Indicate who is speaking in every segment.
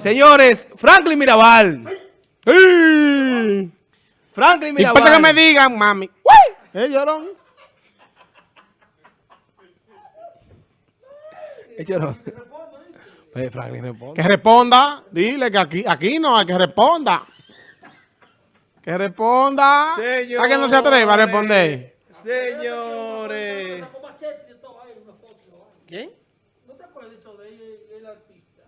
Speaker 1: Señores, Franklin Mirabal. Franklin
Speaker 2: Y
Speaker 1: Mirabal.
Speaker 2: después que me digan, mami, ¡Uy! ¿Eh, llorón?
Speaker 1: Eh, llorón. Pues Franklin responde.
Speaker 2: Que responda. Dile que aquí, aquí no, hay que responda. Que responda. ¿A que no se atreva a responder?
Speaker 1: Señores. ¿Quién?
Speaker 3: ¿No te acuerdas dicho de ella, el artista?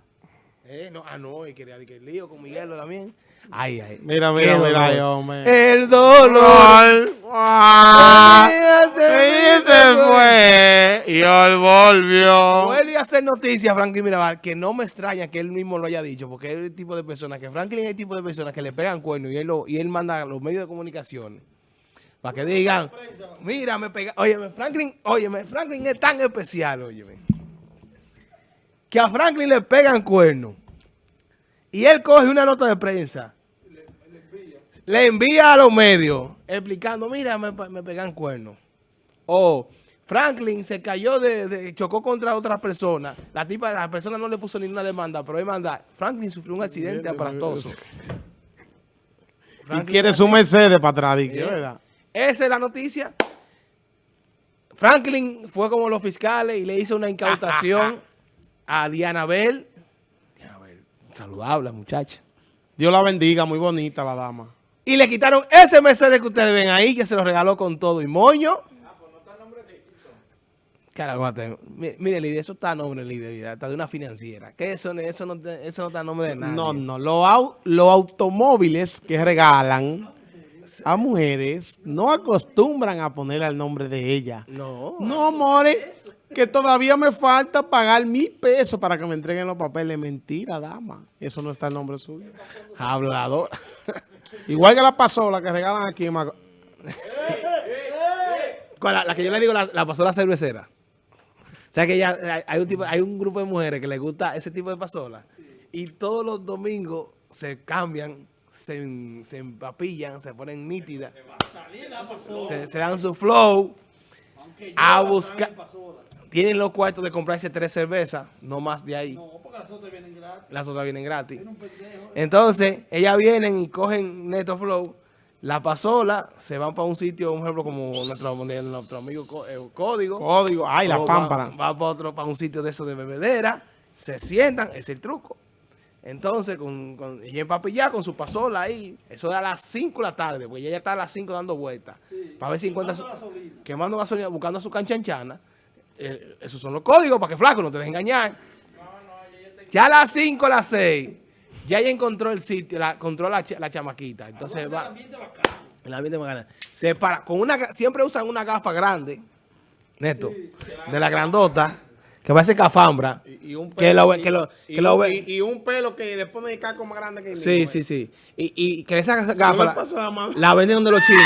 Speaker 1: Eh, no, ah, no, y quería que el lío con Miguel también. Ay, ay.
Speaker 2: Mira, mira, mira, ay, hombre.
Speaker 1: El dolor.
Speaker 2: Ah,
Speaker 1: se
Speaker 2: y se fue. Y él volvió.
Speaker 1: Vuelve a hacer noticias Franklin Mirabal, que no me extraña que él mismo lo haya dicho, porque es el tipo de persona que Franklin es el tipo de persona que le pegan cuernos y él, lo- y él manda a los medios de comunicación para que digan, mira, me pega, óyeme, Franklin, óyeme, Franklin es tan especial, óyeme, que a Franklin le pegan cuernos y él coge una nota de prensa, le envía a los medios explicando, mira, me, me pegan cuernos. O Franklin se cayó de, de- chocó contra otra persona. La tipa, la persona no le puso ninguna demanda, pero él manda, Franklin sufrió un accidente aparatoso.
Speaker 2: Y quiere su Mercedes para atrás, que, ¿verdad?
Speaker 1: Esa es la noticia. Franklin fue como los fiscales y le hizo una incautación a Diana Bell. Saludable muchacha.
Speaker 2: Dios la bendiga, muy bonita la dama.
Speaker 1: Y le quitaron ese Mercedes que ustedes ven ahí, que se lo regaló con todo y moño. Carajo, mate. Mi- Mire, líder, eso está a nombre, líder, mira, está de una financiera. Que eso, eso, no, eso no está a nombre de nadie.
Speaker 2: No, no, los, au- los automóviles que regalan a mujeres no acostumbran a ponerle el nombre de ella.
Speaker 1: No.
Speaker 2: No, more, que todavía me falta pagar mil pesos para que me entreguen los papeles. Mentira, dama. Eso no está el nombre suyo.
Speaker 1: Hablador.
Speaker 2: Igual que la pasola que regalan aquí en.
Speaker 1: La, la que yo le digo, la, la pasola cervecera. O sea que ya hay- hay un, tipo, hay un grupo de mujeres que les gusta ese tipo de pasola. Y todos los domingos se cambian, se, se empapillan, se ponen nítidas. Se, se dan su flow a buscar. Tienen los cuartos de comprarse tres cervezas, no más de ahí.
Speaker 3: No, porque las otras vienen gratis.
Speaker 1: Las otras vienen gratis. Entonces, ellas vienen y cogen Neto Flow, la pasola, se van para un sitio, un ejemplo como nuestro, nuestro amigo eh, Código.
Speaker 2: Código. Ay, la pámpara.
Speaker 1: Va, va para otro, para un sitio de eso de bebedera, se sientan, es el truco. Entonces, con, con, y empapillar con su pasola ahí, eso da a las 5 de la tarde, porque ella ya está a las 5 dando vueltas, para ver si encuentra su, quemando gasolina, buscando a su canchanchana. Eh, esos son los códigos para que flaco no te dejes engañar. Ya a las 5, a las 6, ya ella encontró el sitio, la, encontró la, la chamaquita. Entonces va. El ambiente bacana. Se para, con una, siempre usan una gafa grande, neto, de la grandota, que parece cafambra.
Speaker 2: Y un
Speaker 1: Que lo,
Speaker 2: y-
Speaker 1: que lo,
Speaker 2: y
Speaker 1: que lo
Speaker 2: un-
Speaker 1: ve-
Speaker 2: y- y un pelo que le pone el caco más grande que el
Speaker 1: Sí,
Speaker 2: mío,
Speaker 1: sí,
Speaker 2: eh.
Speaker 1: sí. Y, y que esa gafa la,
Speaker 2: la
Speaker 1: la venden donde los chinos.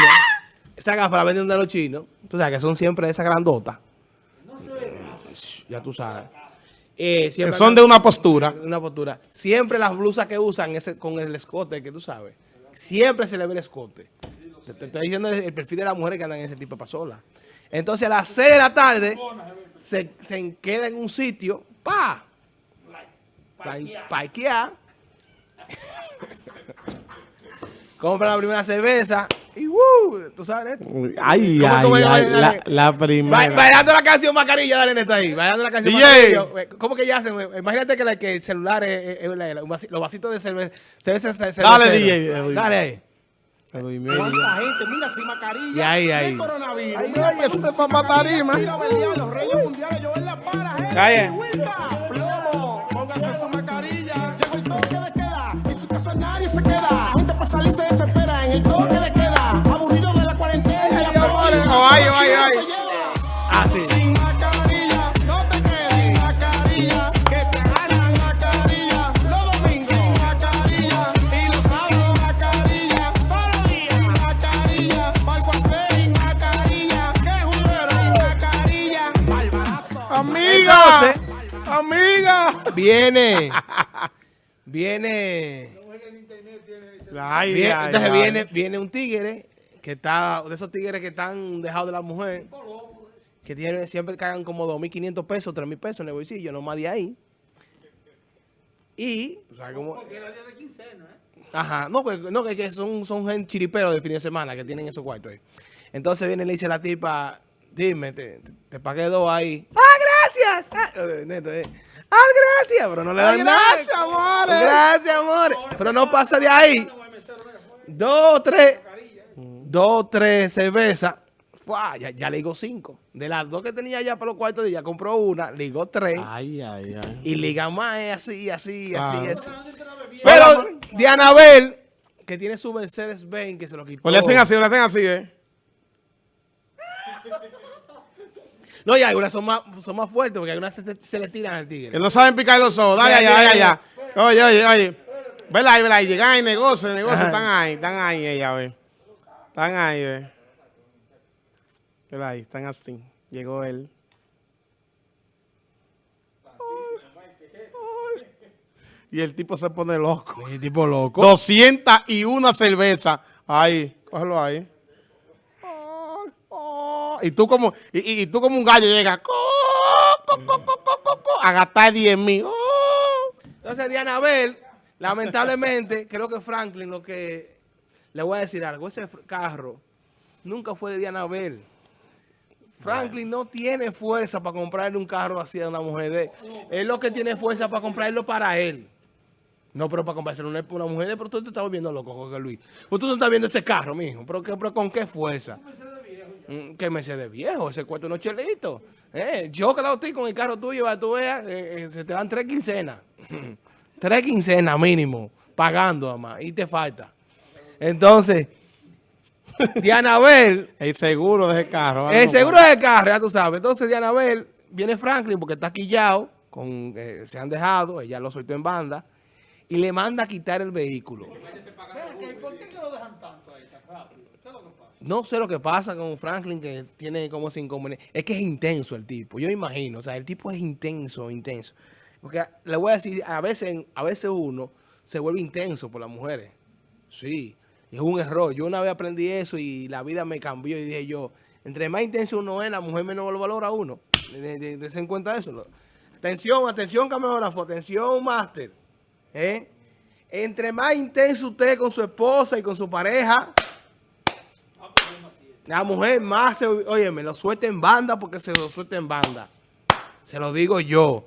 Speaker 1: Esa gafa la venden donde los chinos. Tú sabes que son siempre esas grandotas. Ya tú sabes. Eh,
Speaker 2: Que son de una postura.
Speaker 1: una postura. Siempre las blusas que usan ese, con el escote, que tú sabes. Siempre se le ve el escote. Te, te estoy diciendo el, perfil de las mujeres que andan en ese tipo de pasola. Entonces a las 6 de la tarde se, se queda en un sitio, pa, pa- parquear. Compra la primera cerveza y. ¿Tú sabes, Neto?
Speaker 2: Ay,
Speaker 1: ¿Cómo
Speaker 2: ay, ay, la,
Speaker 1: dale?
Speaker 2: la primera.
Speaker 1: Bailando la canción Macarilla, dale Neto ahí. Bailando la canción
Speaker 2: DJ.
Speaker 1: Macarilla. ¿Cómo que ya hacen? Imagínate que, la- que el celular es, es- es los vasitos de cerveza. cerveza, cerveza
Speaker 2: Dale. DJ, Edwin.
Speaker 1: Dale ahí.
Speaker 4: ¿Cuánta gente? Mira, sin mascarilla.
Speaker 1: Y ahí, ahí.
Speaker 4: ¿Qué coronavirus?
Speaker 2: Ay,
Speaker 4: Mira,
Speaker 2: eso te va para tarima.
Speaker 4: Mira, Belial, los reyes mundiales, yo en la para, gente.
Speaker 2: Calla.
Speaker 4: Plomo, póngase su mascarilla. Llegó el toque de queda, en su casa nadie se queda.
Speaker 2: Amiga.
Speaker 1: Entonces-
Speaker 2: Amiga.
Speaker 1: Viene. Viene.
Speaker 2: Ay,
Speaker 1: viene-
Speaker 2: ay,
Speaker 1: entonces
Speaker 2: ay.
Speaker 1: viene, viene un tigre que está, de esos tigres que están dejados de la mujer, que tiene, siempre cagan como 2.500 pesos, 3.000 pesos en el bolsillo, no más de ahí. Y, o sea, como,
Speaker 3: ¿eh?
Speaker 1: Ajá, no, pues, no, que, que son, son gente chiriperos de fin de semana que tienen esos cuartos ahí. Entonces viene y le dice a la tipa, dime, te, te, te pagué dos ahí. ¡Ah, gracias! Ah, eh, neto, eh. ¡Ah, gracias! Pero no le dan nada.
Speaker 2: gracias, amores.
Speaker 1: Gracias, amores. Pero no pasa de ahí. Dos, tres, dos, tres cervezas. Ya, ya le digo cinco. De las dos que tenía ya para los cuartos, ya compró una, ligó tres.
Speaker 2: Ay, ay, ay.
Speaker 1: Y liga más es así, así, así,
Speaker 2: Claro.
Speaker 1: así. Pero Dianabel, que tiene su Mercedes Benz, que se lo quitó.
Speaker 2: O le hacen así, o le hacen así, ¿eh?
Speaker 1: No, y algunas son más, son más fuertes, porque algunas se, se le tiran al tigre.
Speaker 2: Que no saben picar los ojos. Dale allá,
Speaker 1: sí.
Speaker 2: allá. Oye, oye, oye. Vela ahí, vela ahí. Llegan ahí, negocio, el negocio. Están ahí, están ahí ella, ve. Están ahí, ve. Vela ahí, están así. Llegó él. Y el tipo se pone loco.
Speaker 1: Ese tipo loco.
Speaker 2: 201 cervezas. Ahí, cógelo ahí. Y tú como, y, tú como un gallo llega co, co, co, co, co, co, co, a gastar 10 mil.
Speaker 1: Entonces, Dianabel, lamentablemente, creo que Franklin, lo que le voy a decir algo, ese carro nunca fue de Dianabel. Franklin no tiene fuerza para comprarle un carro así a una mujer de él. Él lo que tiene fuerza para comprarlo para él. No, pero para comprárselo una, una mujer pero tú te estás volviendo loco, Jorge Luis. Tú no estás viendo ese carro, mijo. ¿Pero, qué- pero con qué fuerza? Mm, ¿Qué Mercedes viejo? Ese cuesta unos chelitos. Eh, yo que la estoy con el carro tuyo, para que tú veas, eh, eh, se te dan tres quincenas. tres quincenas mínimo, pagando además, y te falta. Entonces, Dianabel,
Speaker 2: El seguro de ese carro.
Speaker 1: el seguro del carro, ya tú sabes. Entonces, Dianabel, viene Franklin porque está quillado, con, eh, se han dejado, ella lo soltó en banda, y le manda a quitar el vehículo.
Speaker 3: Que ¿Por qué que lo dejan tanto ahí tan rápido? ¿Qué es lo que pasa?
Speaker 1: No sé lo que pasa con Franklin, que tiene como ese inconveniente. Es que es intenso el tipo, yo imagino. O sea, el tipo es intenso, intenso. Porque le voy a decir, a veces, a veces uno se vuelve intenso por las mujeres. Sí, es un error. Yo una vez aprendí eso y la vida me cambió y dije yo, entre más intenso uno es, la mujer menos lo valora uno. De, de- de- en cuenta eso. Atención, atención camarógrafo, atención máster. ¿eh? Entre más intenso usted con su esposa y con su pareja, la mujer más se, oye, me lo suelta en banda porque se lo suelta en banda. Se lo digo yo.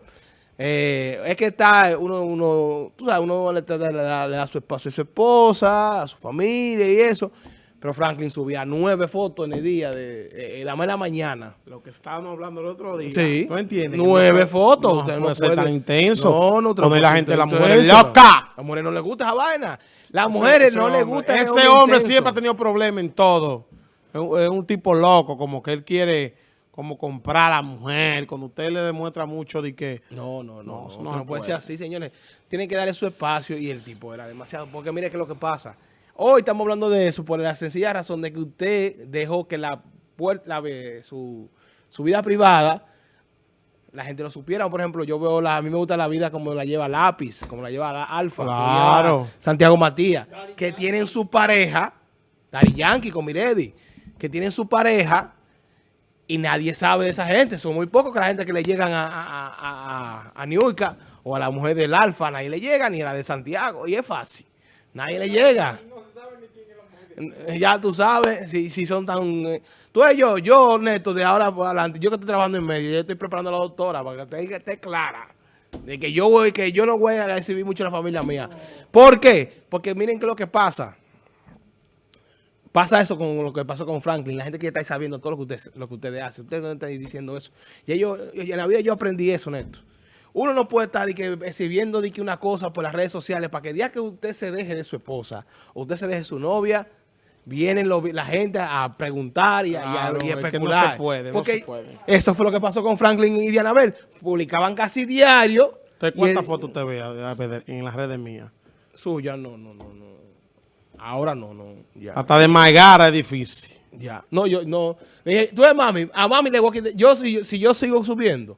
Speaker 1: Eh, es que está uno, uno, tú sabes, uno le, da, le da su espacio a su esposa, a su familia y eso. Pero Franklin subía nueve fotos en el día, de, eh, la mañana.
Speaker 2: Lo que estábamos hablando el otro día.
Speaker 1: Sí.
Speaker 2: ¿Tú entiendes?
Speaker 1: Nueve
Speaker 2: no-
Speaker 1: fotos.
Speaker 2: No,
Speaker 1: Usted no puede-
Speaker 2: tan intenso.
Speaker 1: No, no.
Speaker 2: Poner la gente, la mujer
Speaker 1: intenso.
Speaker 2: loca.
Speaker 1: A las mujeres no les gusta esa vaina. Las mujeres no les gusta
Speaker 2: Ese hombre siempre ha tenido problemas en todo. Es un, tipo loco, como que él quiere como comprar a la mujer. Cuando usted le demuestra mucho de que...
Speaker 1: No, no, no.
Speaker 2: No,
Speaker 1: No, puede ser así, señores. Tienen que darle su espacio y el tipo era demasiado. Porque mire qué es lo que pasa. Hoy estamos hablando de eso por la sencilla razón de que usted dejó que la puerta, la, ve- su, su vida privada, la gente lo supiera. Por ejemplo, yo veo, la, a mí me gusta la vida como la lleva Lápiz, como la lleva la Alfa,
Speaker 2: Claro.
Speaker 1: Santiago Matías, que tienen su pareja, Dari Yankee con Miredi, que tienen su pareja y nadie sabe de esa gente. Son muy pocos que la gente que le llegan a, a, a, a, Niurka o a la mujer del Alfa, nadie le llega, ni a la de Santiago. Y es fácil. Nadie le llega. Ya tú sabes, si, si son tan... eh, Tú y yo, yo, Neto, de ahora por adelante, yo que estoy trabajando en medio, yo estoy preparando a la doctora para que esté, esté clara. De que yo voy, que yo no voy a recibir mucho a la familia mía. ¿Por qué? Porque miren qué es lo que pasa. Pasa eso con lo que pasó con Franklin. La gente que está ahí sabiendo todo lo que ustedes, lo que ustedes hacen. Ustedes no están diciendo eso. Y, yo, en la vida yo aprendí eso, Neto. Uno no puede estar de que, exhibiendo de que una cosa por las redes sociales para que el día que usted se deje de su esposa o usted se deje de su novia, vienen los- la gente a preguntar y, a- y a-
Speaker 2: Claro,
Speaker 1: y a
Speaker 2: es que no
Speaker 1: especular.
Speaker 2: se puede, no
Speaker 1: Porque
Speaker 2: se puede.
Speaker 1: Eso fue lo que pasó con Franklin y Dianabel. Publicaban casi diario.
Speaker 2: ¿Usted
Speaker 1: y
Speaker 2: cuántas fotos usted ve a- a ver en las redes mías?
Speaker 1: Suya, no, no, no, no. Ahora no, no. Ya.
Speaker 2: Hasta de Maigara es difícil.
Speaker 1: Ya. No, yo no. Le dije, tú eres mami. A mami le voy a quitar. Yo, si, si yo sigo subiendo,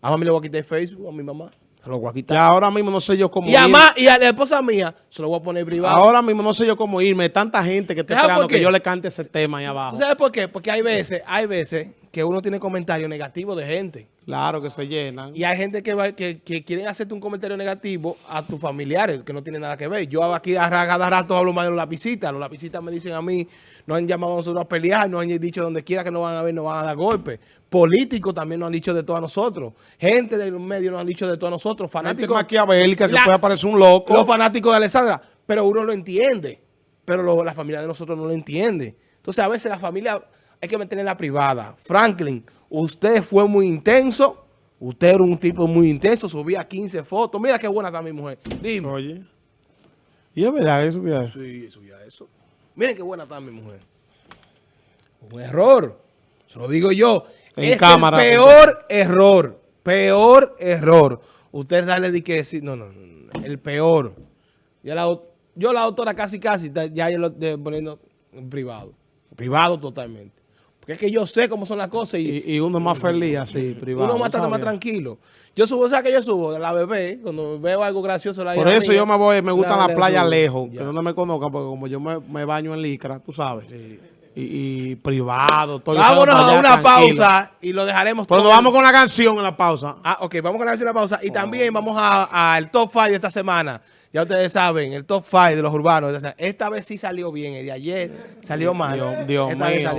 Speaker 1: a mami le voy a quitar Facebook, a mi mamá. Se lo voy a quitar.
Speaker 2: ahora mismo no sé yo cómo
Speaker 1: Y ma- y a la esposa mía se lo voy a poner privado.
Speaker 2: Ahora mismo no sé yo cómo irme. Tanta gente que está
Speaker 1: ¿Sabes
Speaker 2: esperando que yo le cante ese tema ahí abajo.
Speaker 1: ¿Tú sabes por qué? Porque hay veces, hay veces que uno tiene comentarios negativos de gente.
Speaker 2: Claro que se llenan.
Speaker 1: Y hay gente que, va- que, que quieren hacerte un comentario negativo a tus familiares, que no tiene nada que ver. Yo aquí a cada rato hablo más de los lapicitas. Los lapicitas me dicen a mí, nos han llamado a nosotros a pelear, nos han dicho donde quiera que nos van a ver, nos van a dar golpes. Políticos también nos han dicho de todos nosotros. Gente de los medios nos han dicho de todos nosotros.
Speaker 2: Gente
Speaker 1: Fanáticos.
Speaker 2: maquiavélica que puede parecer un loco.
Speaker 1: Los fanáticos de Alessandra, pero uno lo entiende, pero lo- la familia de nosotros no lo entiende. Entonces a veces la familia hay que mantenerla privada. Franklin, usted fue muy intenso, usted era un tipo muy intenso, subía 15 fotos. Mira qué buena está mi mujer. Dime.
Speaker 2: Oye. Y es verdad eso, mira eso.
Speaker 1: Sí, subía eso. Miren qué buena está mi mujer. Un error. Se lo digo yo.
Speaker 2: En
Speaker 1: es
Speaker 2: cámara,
Speaker 1: el peor error. Peor error. Usted darle de que decir, no, no, no, el peor. Ya la, yo la autora casi, casi, ya yo lo estoy poniendo en privado. Privado totalmente. Porque es que yo sé cómo son las cosas y,
Speaker 2: Y, y uno es más feliz así, privado.
Speaker 1: uno más está más tranquilo. Yo subo, ¿sabes qué yo subo? De la bebé, cuando veo algo gracioso. La
Speaker 2: Por eso
Speaker 1: mía,
Speaker 2: yo me voy, me gusta la,
Speaker 1: le
Speaker 2: playa
Speaker 1: subo.
Speaker 2: lejos,
Speaker 1: Ya.
Speaker 2: que donde me conozcan, porque como yo me, me baño en licra, tú sabes. Y, y privado, todo.
Speaker 1: Vámonos
Speaker 2: para
Speaker 1: a una
Speaker 2: tranquilo.
Speaker 1: pausa y lo dejaremos
Speaker 2: Pero
Speaker 1: todo.
Speaker 2: nos vamos con la canción en la pausa.
Speaker 1: Ah, ok, vamos con la canción de la pausa. Y también vamos a- al top 5 de esta semana. Ya ustedes saben, el top 5 de los urbanos. Esta vez sí salió bien, el de ayer salió mal.
Speaker 2: Dios- Dios
Speaker 1: Esta vez
Speaker 2: mío.
Speaker 1: salió